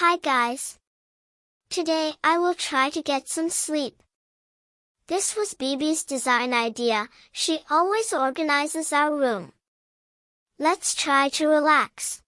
Hi guys. Today I will try to get some sleep. This was Bibi's design idea, she always organizes our room. Let's try to relax.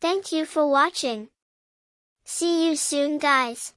Thank you for watching. See you soon guys.